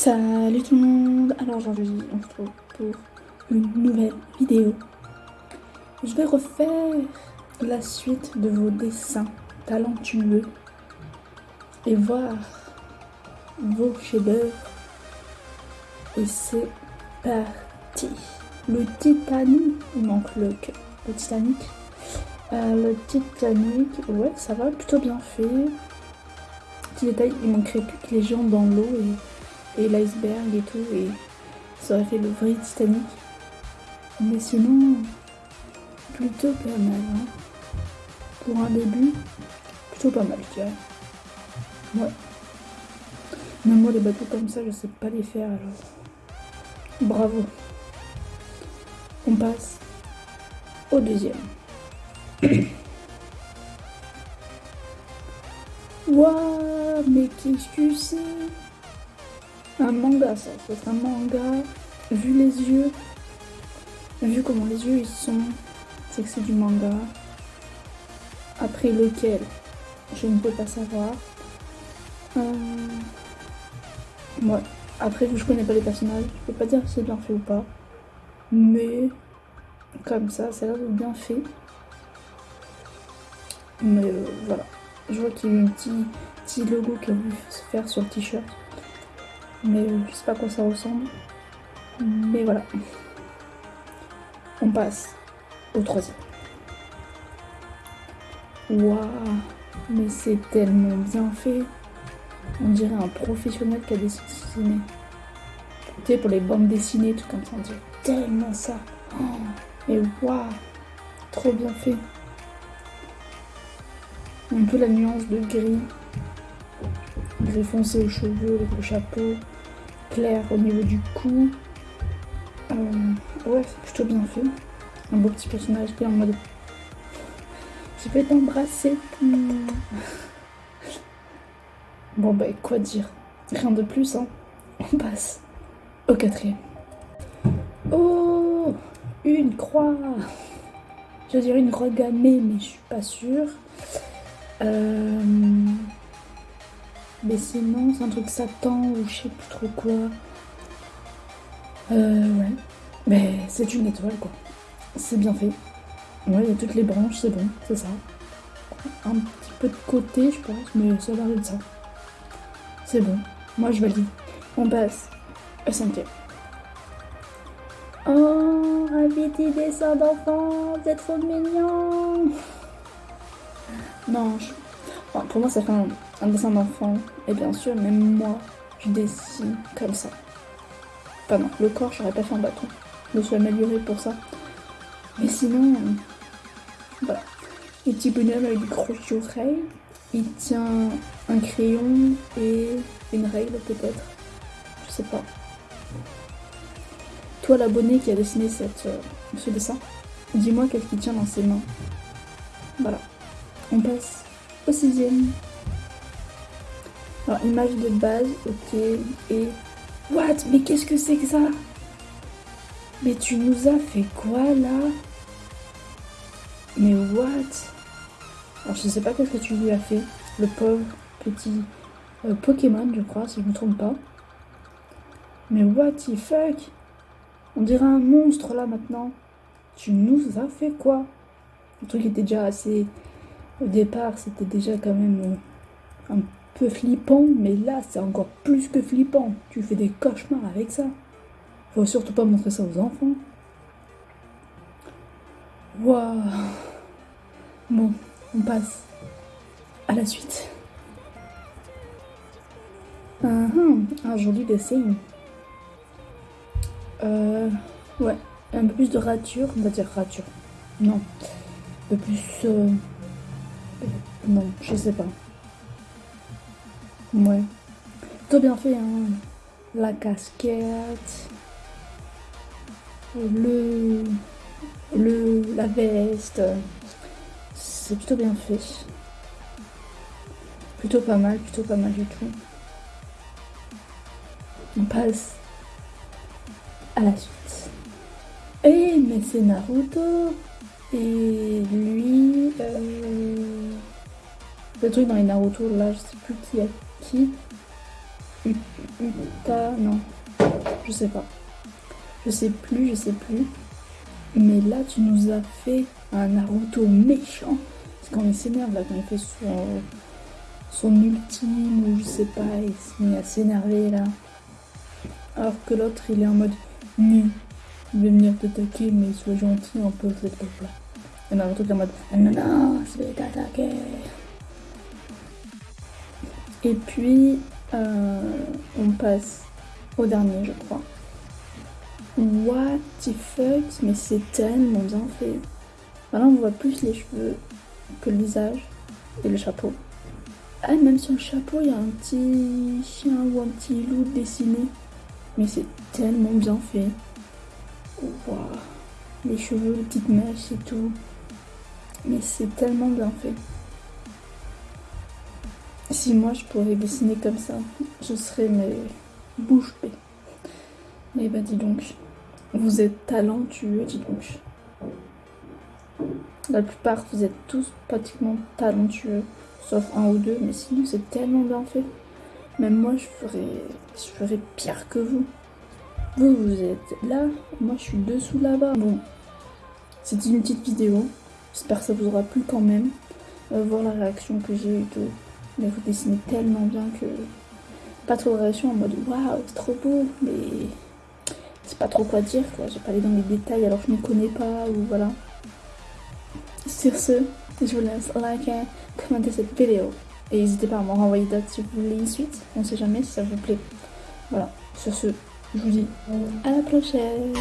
Salut tout le monde Alors aujourd'hui on se retrouve pour une nouvelle vidéo. Je vais refaire la suite de vos dessins talentueux et voir vos chefs-d'œuvre. Et c'est parti Le Titanic, il manque le, le Titanic. Euh, le Titanic, ouais ça va, plutôt bien fait. Petit détail, il manquerait plus que les gens dans l'eau et l'iceberg et tout, et ça aurait fait le vrai Titanic. Mais sinon, plutôt pas mal. Hein. Pour un début, plutôt pas mal, je dirais. Ouais. Même moi, les bateaux comme ça, je sais pas les faire alors. Bravo. On passe au deuxième. Waouh, mais qu'est-ce que c'est? Un manga, ça. C'est un manga. Vu les yeux, vu comment les yeux ils sont, c'est que c'est du manga. Après lequel, je ne peux pas savoir. Euh... Ouais. Après, vu que je connais pas les personnages, je peux pas dire si c'est bien fait ou pas. Mais comme ça, ça a l'air bien fait. Mais euh, voilà. Je vois qu'il y a un petit, petit logo qui a voulu se faire sur le t-shirt. Mais je sais pas à quoi ça ressemble. Mais voilà. On passe au troisième. Waouh Mais c'est tellement bien fait. On dirait un professionnel qui a dessiné. Tu sais, pour les bandes dessinées, tout comme ça, on dirait tellement ça. Oh, mais waouh Trop bien fait. Un peu la nuance de gris gris foncé aux cheveux, avec le chapeau, clair au niveau du cou. Euh, ouais, c'est plutôt bien fait. Un beau petit personnage qui est en mode je vais t'embrasser. Bon bah quoi dire Rien de plus hein. On passe au quatrième. Oh Une croix Je dirais une croix gammée mais je suis pas sûre. Euh... Mais sinon, c'est un truc Satan ou je sais plus trop quoi. Euh, ouais. Mais c'est une étoile, quoi. C'est bien fait. Ouais, il y a toutes les branches, c'est bon, c'est ça. Un petit peu de côté, je pense, mais ça va de ça. C'est bon. Moi, je valide. On passe au cinquième. Oh, un petit dessin d'enfant, c'est trop mignon. Non, je pour moi, ça fait un, dessin d'enfant. Et bien sûr, même moi, je dessine comme ça. Enfin non, le corps, j'aurais pas fait un bâton. Je me suis améliorée pour ça. Mais sinon, voilà. Le petit bonhomme avec des grosses oreilles. Il tient un crayon et une règle peut-être. Je sais pas. Toi l'abonné qui a dessiné cette, euh, ce dessin, dis-moi qu'est-ce qu'il tient dans ses mains. Voilà. On passe sixième. Alors, image de base, ok. Et... What? Mais qu'est-ce que c'est que ça? Mais tu nous as fait quoi, là? Mais what? Alors, je sais pas qu'est-ce que tu lui as fait. Le pauvre petit euh, Pokémon, je crois, si je me trompe pas. Mais what the fuck? On dirait un monstre, là, maintenant. Tu nous as fait quoi? Le truc était déjà assez au départ, c'était déjà quand même euh, un flippant, mais là, c'est encore plus que flippant. Tu fais des cauchemars avec ça. Faut surtout pas montrer ça aux enfants. Waouh Bon, on passe à la suite. Uh un joli dessin. Euh, ouais, un peu plus de rature, on va dire rature. Non, un peu plus... Euh, non, je sais pas. Ouais. Tout bien fait, hein. La casquette. Le... Le... La veste. C'est plutôt bien fait. Plutôt pas mal, plutôt pas mal du tout. On passe à la suite. Eh, mais c'est Naruto et lui, euh, le truc dans les Naruto, là, je sais plus qui est qui. Uta, non, je sais pas. Je sais plus, je sais plus. Mais là, tu nous as fait un Naruto méchant. Parce qu'on s'énerve là, quand il fait son, son ultime, ou je sais pas, il se met à s'énerver là. Alors que l'autre, il est en mode nu. Il veut venir t'attaquer, mais sois gentil un peu, cette là. Et Naruto est en mode non, non, je vais t'attaquer. Et puis, euh, on passe au dernier, je crois. What the fuck? Mais c'est tellement bien fait. Maintenant, on voit plus les cheveux que le visage et le chapeau. Ah, même sur le chapeau, il y a un petit chien ou un petit loup dessiné. Mais c'est tellement bien fait. Les cheveux, les petites mèches et tout. Mais c'est tellement bien fait. Si moi je pourrais dessiner comme ça, je serais mes bouche bée. Eh bah dis donc, vous êtes talentueux, dis donc. La plupart, vous êtes tous pratiquement talentueux, sauf un ou deux, mais sinon c'est tellement bien fait. Même moi, je ferais, je ferais pire que vous. Vous, vous êtes là, moi je suis dessous là-bas. Bon, c'était une petite vidéo. J'espère que ça vous aura plu quand même. Euh, voir la réaction que j'ai eu tout. Mais vous dessinez tellement bien que pas trop de réaction en mode waouh, c'est trop beau, mais c'est pas trop quoi dire quoi. J'ai pas allé dans les détails alors je ne connais pas ou voilà. Sur ce, je vous laisse liker, commenter cette vidéo et n'hésitez pas à m'en renvoyer d'autres si vous voulez une suite. On sait jamais si ça vous plaît. Voilà, sur ce, je vous dis à la prochaine.